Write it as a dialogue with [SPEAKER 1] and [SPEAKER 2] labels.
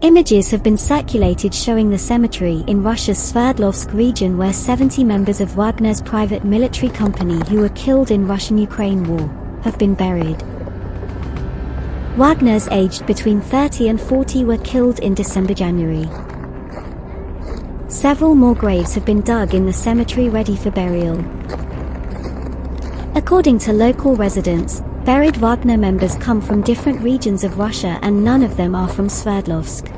[SPEAKER 1] Images have been circulated showing the cemetery in Russia's Sverdlovsk region where 70 members of Wagner's private military company who were killed in Russian-Ukraine war have been buried. Wagner's aged between 30 and 40 were killed in December-January. Several more graves have been dug in the cemetery ready for burial. According to local residents, buried Wagner members come from different regions of Russia and none of them are from Sverdlovsk.